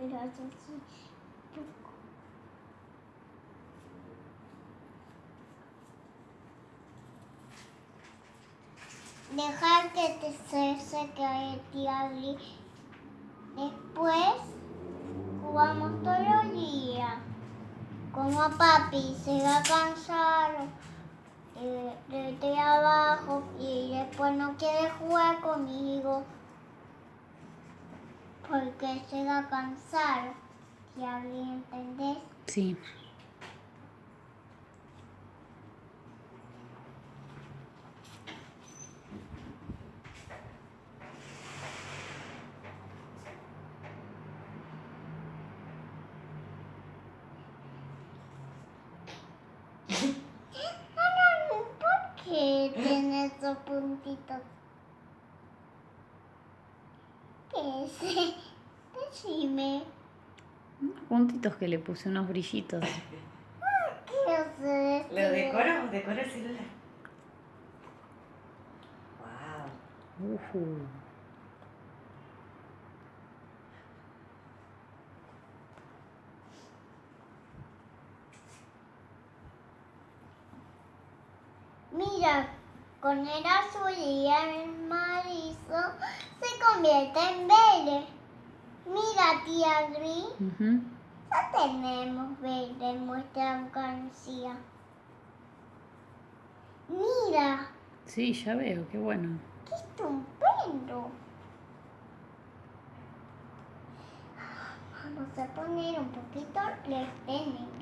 pero hace así poco. Dejar que te se seque el tía Después jugamos todo el día. Como papi se va a cansar de, de, abajo y después no quiere jugar conmigo porque va a cansar. ¿Ya entendés? Sí. ¿Qué tiene esos puntitos? ¿Qué es? Decime. Unos puntitos que le puse, unos brillitos. ¿Qué hace? ¿Lo decoro? ¿Decoro el celular? Wow. Uh Mira, con el azul y el marizo se convierte en verde. Mira, tía Gris. Ya tenemos verde en nuestra alcancía. Mira. Sí, ya veo, qué bueno. ¡Qué estupendo! Vamos a poner un poquito en gris.